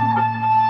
Música